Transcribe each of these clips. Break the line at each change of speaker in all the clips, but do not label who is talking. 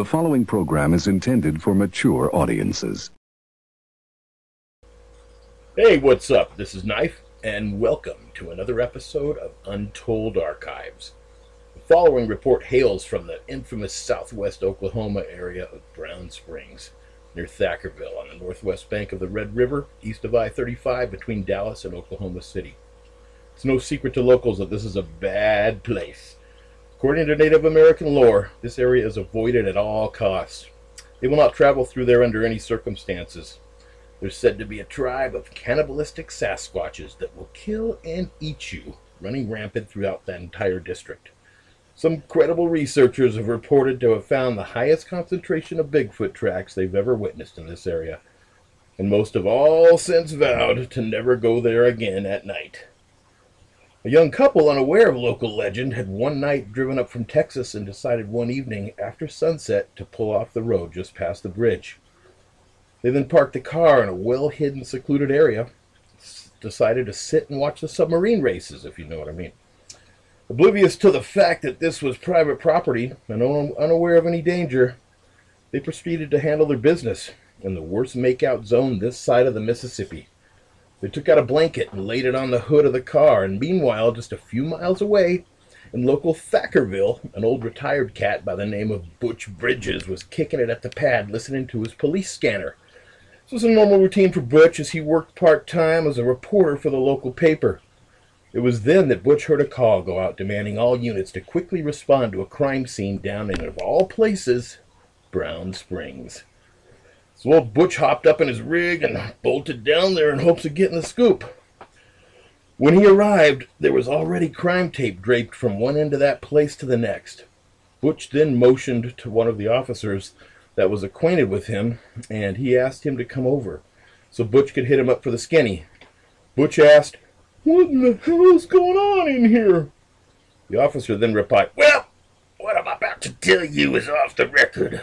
The following program is intended for mature audiences.
Hey, what's up? This is Knife, and welcome to another episode of Untold Archives. The following report hails from the infamous southwest Oklahoma area of Brown Springs, near Thackerville on the northwest bank of the Red River, east of I 35 between Dallas and Oklahoma City. It's no secret to locals that this is a bad place. According to Native American lore, this area is avoided at all costs. They will not travel through there under any circumstances. There's said to be a tribe of cannibalistic Sasquatches that will kill and eat you, running rampant throughout that entire district. Some credible researchers have reported to have found the highest concentration of Bigfoot tracks they've ever witnessed in this area, and most have all since vowed to never go there again at night. A young couple, unaware of local legend, had one night driven up from Texas and decided one evening after sunset to pull off the road just past the bridge. They then parked the car in a well hidden, secluded area, decided to sit and watch the submarine races, if you know what I mean. Oblivious to the fact that this was private property and unaware of any danger, they proceeded to handle their business in the worst makeout zone this side of the Mississippi. They took out a blanket and laid it on the hood of the car, and meanwhile, just a few miles away, in local Thackerville, an old retired cat by the name of Butch Bridges was kicking it at the pad listening to his police scanner. This was a normal routine for Butch as he worked part time as a reporter for the local paper. It was then that Butch heard a call go out demanding all units to quickly respond to a crime scene down in, of all places, Brown Springs. So old Butch hopped up in his rig and bolted down there in hopes of getting the scoop. When he arrived, there was already crime tape draped from one end of that place to the next. Butch then motioned to one of the officers that was acquainted with him, and he asked him to come over so Butch could hit him up for the skinny. Butch asked, What in the hell is going on in here? The officer then replied, Well, what I'm about to tell you is off the record.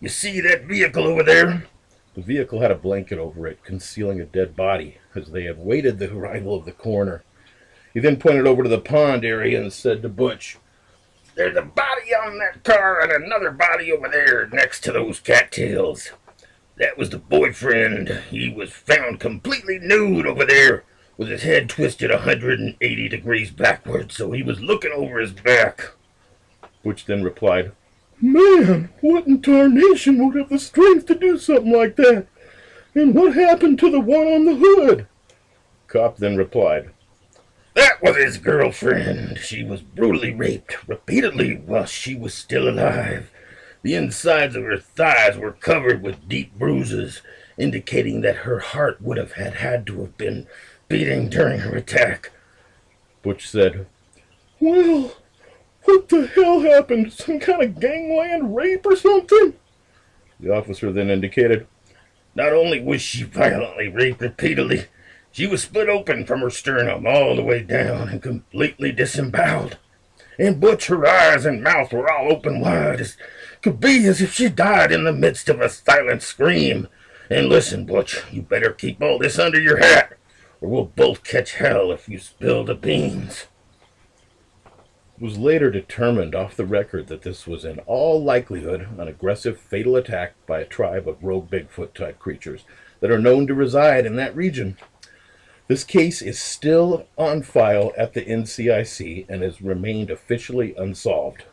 You see that vehicle over there? The vehicle had a blanket over it, concealing a dead body, as they had waited the arrival of the coroner. He then pointed over to the pond area and said to Butch, There's a body on that car and another body over there next to those cattails. That was the boyfriend. He was found completely nude over there, with his head twisted a 180 degrees backwards, so he was looking over his back. Butch then replied, Man, what in tarnation would have the strength to do something like that? And what happened to the one on the hood? Cop then replied, That was his girlfriend. She was brutally raped repeatedly while she was still alive. The insides of her thighs were covered with deep bruises, indicating that her heart would have had, had to have been beating during her attack. Butch said, Well, what the hell happened? Some kind of gangland rape or something? The officer then indicated, Not only was she violently raped repeatedly, she was split open from her sternum all the way down and completely disemboweled. And Butch, her eyes and mouth were all open wide, as could be as if she died in the midst of a silent scream. And listen, Butch, you better keep all this under your hat, or we'll both catch hell if you spill the beans. Was later determined off the record that this was in all likelihood an aggressive fatal attack by a tribe of rogue Bigfoot type creatures that are known to reside in that region. This case is still on file at the NCIC and has remained officially unsolved.